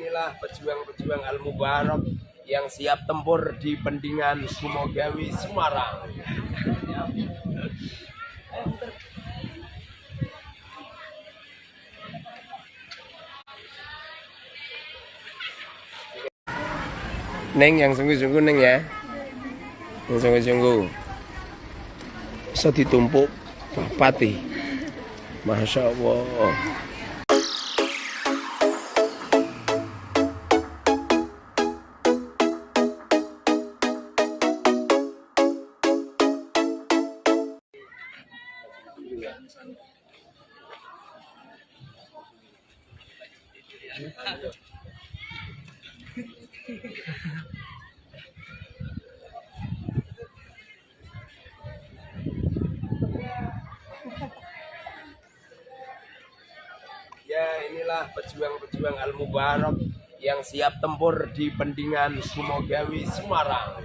inilah pejuang-pejuang Al Mubarak yang siap tempur di Pendingan Sumogawi Semarang. Neng yang sungguh-sungguh neng ya. Yang sungguh-sungguh. Bisa ditumpuk pati. Masya Allah. Ya inilah pejuang-pejuang Al Mubarak yang siap tempur di Pendingan Sumogawi Semarang.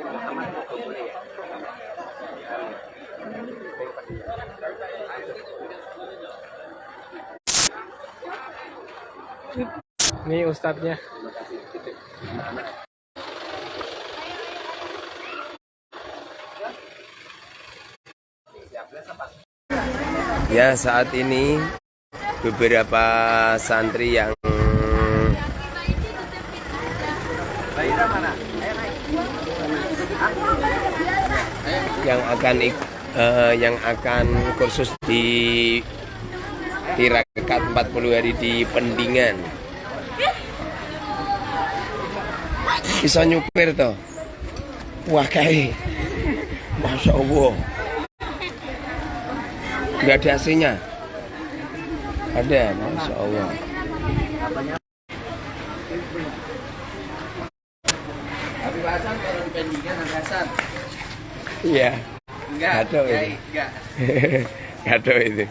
ustadznya. Ya saat ini beberapa santri yang yang akan eh, yang akan kursus di tirakat 40 hari di Pendingan bisa nyupir toh wah kayak masya Allah nggak ada AC-nya ada masya Allah Tapi bahasan kalau di pendingan iya Enggak. Ada ini. Kiai, Enggak. Kado itu.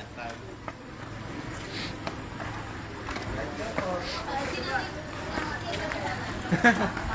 Udah.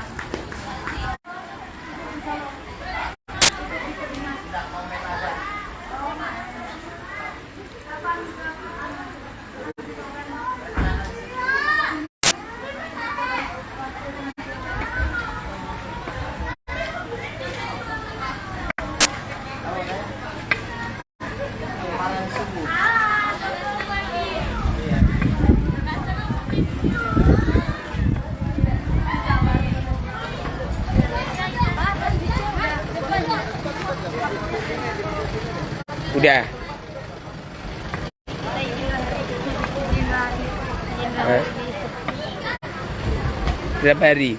Eh? Berapa hari?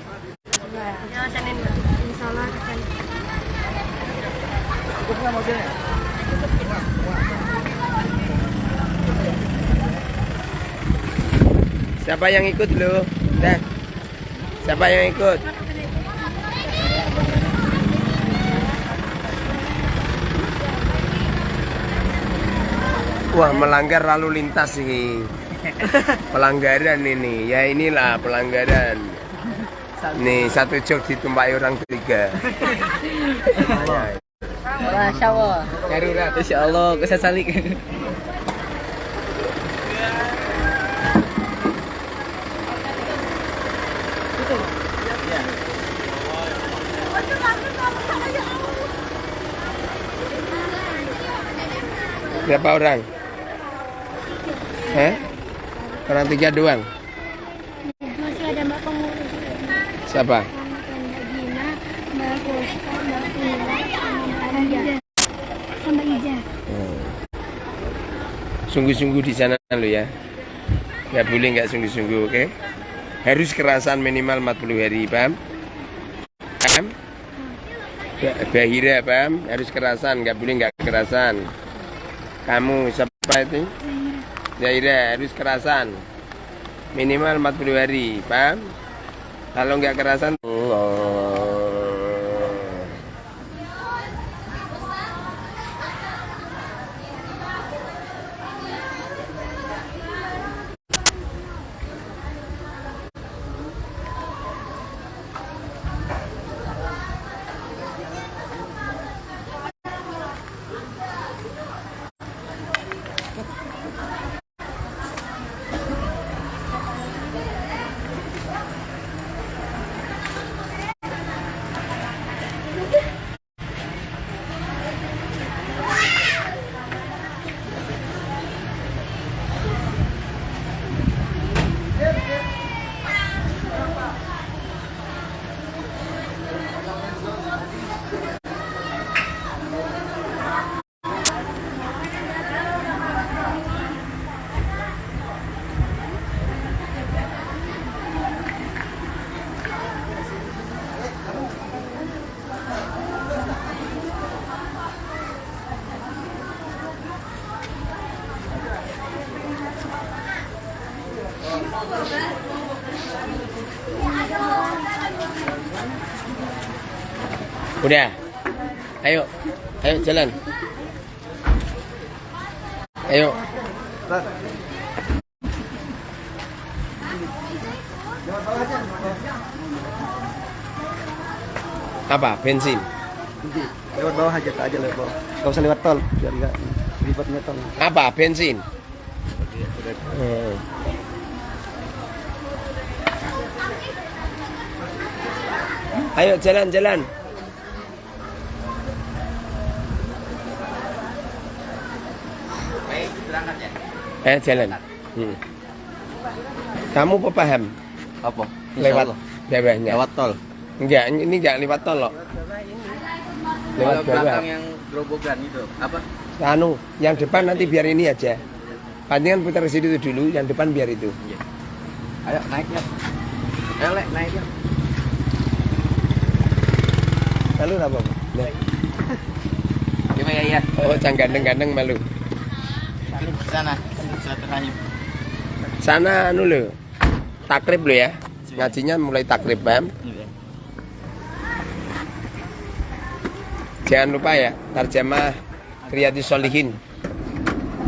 Siapa yang ikut lo? Dah. Siapa yang ikut? Wah, melanggar lalu lintas ini. Pelanggaran ini. Ya inilah pelanggaran. Nih, satu jok ditumpaki orang tiga. Masya Allah. Darurat. Insya Allah. Kesal salik. Berapa orang? Eh? Orang tiga doang. Masih ada Mbak pengurus. Siapa? Mbak Gina, Mbak Mbak sama Mbak Ija. Sama Ija. Sungguh-sungguh di sana lo ya. Nggak boleh nggak sungguh-sungguh, oke? Harus kerasan minimal 40 hari, paham? Paham? Ba- Bahira, paham? Harus kerasan, nggak boleh nggak kerasan. Kamu siapa itu? Zahira, harus kerasan. Minimal 40 hari, paham? Kalau nggak kerasan Allah. Udah. Ayo. Ayo jalan. Ayo. Apa? Bensin. Lewat bawah aja, tak aja lewat bawah. Gak usah lewat tol, biar nggak ribetnya tol. Apa? Bensin. Hmm. Ayo jalan-jalan. Eh jalan. Hmm. Kamu apa paham? Apa? Lewat bawahnya. Lewat tol. Enggak, ini enggak lewat tol loh. Lewat bawah. belakang yang gerobokan itu apa? Anu, yang depan nanti biar ini aja. Panjangan putar ke situ dulu, yang depan biar itu. Ayo naik ya. Ayo lek naik ya. Lalu apa? Bu? Nah. Gimana ya? Oh, jangan gandeng-gandeng malu. Sana. Silaturahim. Sana anu lo, takrib lo ya. Ngajinya mulai takrib, paham? Jangan lupa ya, tarjamah Riyadi Solihin.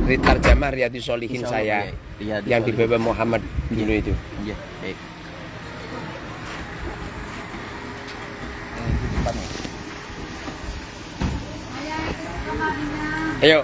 Tarjamah Riyadi Solihin saya iya. Yang di. Baba Muhammad dulu itu. Iya, baik. Ayo,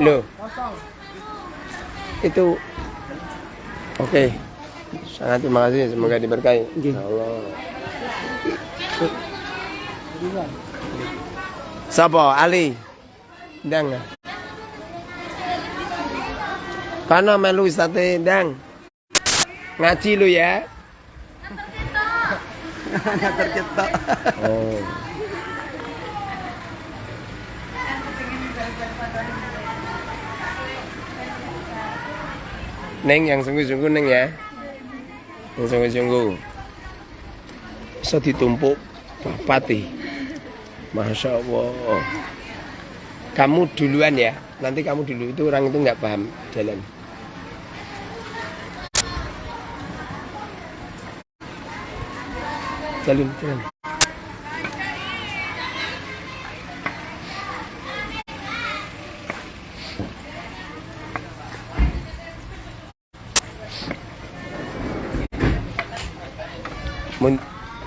Loh. Itu. Oke. Sangat terima kasih. Semoga diberkahi. Ya Allah. Sapa? Ali. Ndang. Kana melu Ustaz Ndang. Ngaji lu ya. Tercetak. Oh. Neng yang sungguh-sungguh neng ya. Yang sungguh-sungguh. Bisa ditumpuk papati. Masya Allah. Kamu duluan ya. Nanti kamu dulu itu orang itu nggak paham jalan. Jalan, jalan.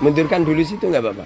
Mundurkan dulu situ nggak lalu.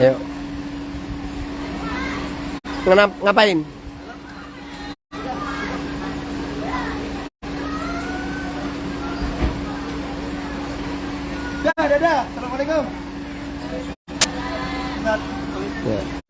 Ayo. Ngenap, ngapain? Dah, dadah. Assalamualaikum. Ya.